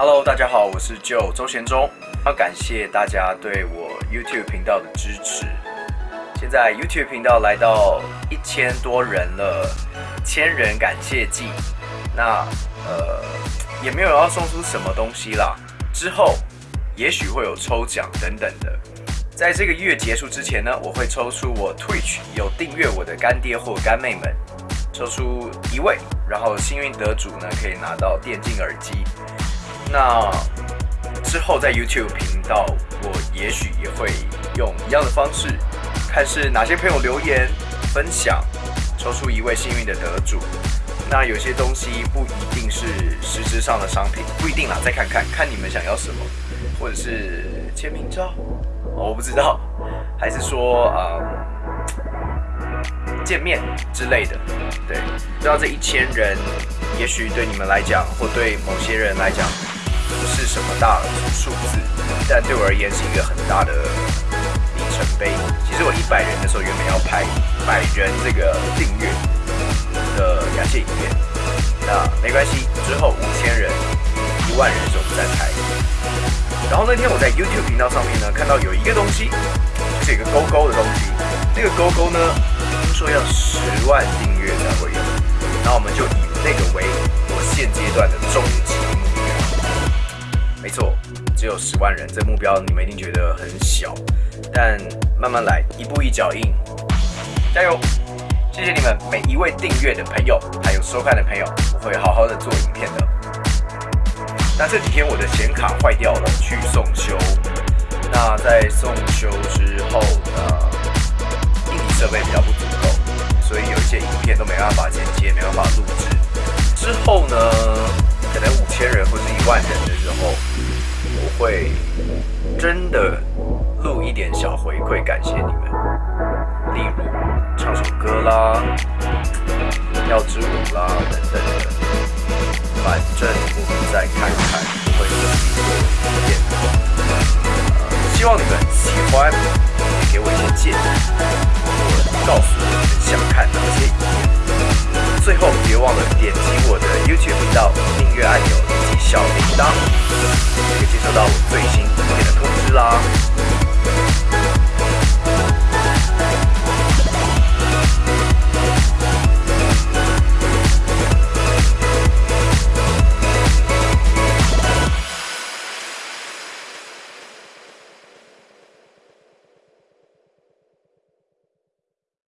Hello，大家好，我是 jo 周贤忠，要感谢大家对我 YouTube 频道的支持。现在 YouTube 频道来到一千多人了，千人感谢祭。那呃，也没有要送出什么东西啦。之后也许会有抽奖等等的。在这个月结束之前呢，我会抽出我 Twitch 有订阅我的干爹或干妹们，抽出一位，然后幸运得主呢可以拿到电竞耳机。那之后在 YouTube 频道，我也许也会用一样的方式，看是哪些朋友留言分享，抽出一位幸运的得主。那有些东西不一定是实质上的商品，不一定啦，再看看看你们想要什么，或者是签名照，我不知道，还是说啊见面之类的，对，不知道这一千人，也许对你们来讲，或对某些人来讲。什么大数字，但对我而言是一个很大的里程碑。其实我一百人的时候原本要拍百人这个订阅的感谢影片，那没关系，之后五千人、一万人的时候我们再拍。然后那天我在 YouTube 频道上面呢，看到有一个东西，就是一个勾勾的东西，那个勾勾呢，听说要十万订阅才会有，那我们就以那个为我现阶段的终极。没错，只有十万人，这目标你们一定觉得很小，但慢慢来，一步一脚印，加油！谢谢你们每一位订阅的朋友，还有收看的朋友，我会好好的做影片的。那这几天我的显卡坏掉了，去送修。那在送修之后，呢，会真的录一点小回馈，感谢你们。例如唱首歌啦，跳支舞啦等等的。反正我们再看看会怎么做影片。呃，希望你们喜欢，也给我一些建议，或告诉我你们想看哪些影片。最后别忘了点击我的 YouTube 频道订阅按钮以及小铃铛。